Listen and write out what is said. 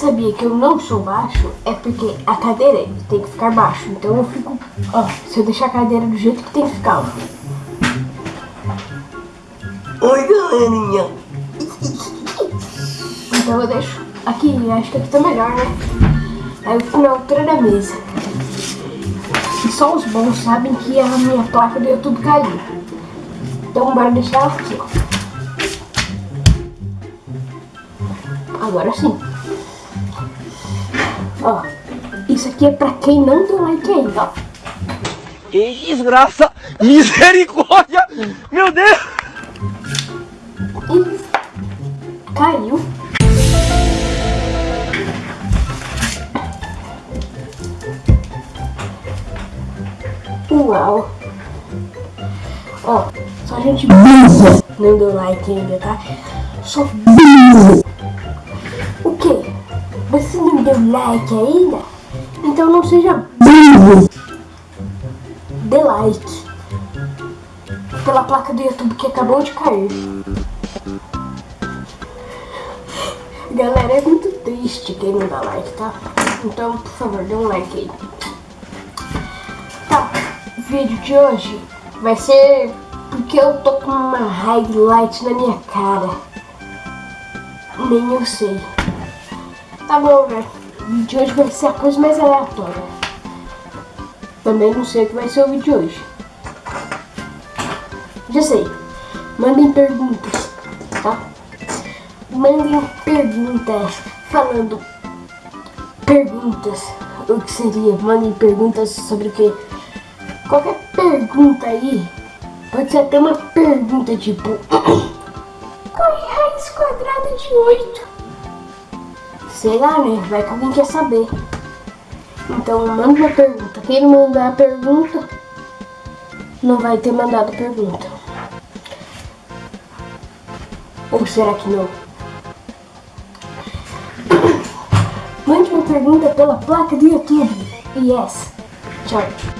sabia que eu não sou baixo, é porque a cadeira tem que ficar baixo. Então eu fico, ó, se eu deixar a cadeira do jeito que tem que ficar, ó. Oi, galerinha. Então eu deixo aqui, acho que aqui tá melhor, né? Aí eu fico na altura da mesa. E só os bons sabem que a minha placa do YouTube caiu. Então bora deixar ela aqui, ó. Agora sim. Ó, isso aqui é pra quem não deu like ainda, ó. Que desgraça. Misericórdia. Meu Deus. E caiu. Uau! Ó, só gente burra não deu like ainda, tá? Só? Você não deu like ainda? Então não seja burro! Dê like pela placa do YouTube que acabou de cair. Galera, é muito triste quem não dá like, tá? Então, por favor, dê um like aí. Tá, o vídeo de hoje vai ser porque eu tô com uma highlight na minha cara. Nem eu sei. Tá bom, né? O vídeo de hoje vai ser a coisa mais aleatória. Também não sei o que vai ser o vídeo de hoje. Já sei. Mandem perguntas, tá? Mandem perguntas falando perguntas. O que seria? Mandem perguntas sobre o que? Qualquer pergunta aí. Pode ser até uma pergunta tipo. Qual é a raiz quadrada de 8? Sei lá, né? Vai que alguém quer saber. Então manda uma pergunta. Quem não mandar a pergunta não vai ter mandado pergunta. Ou será que não? Mande uma pergunta pela placa do YouTube. Yes. Tchau.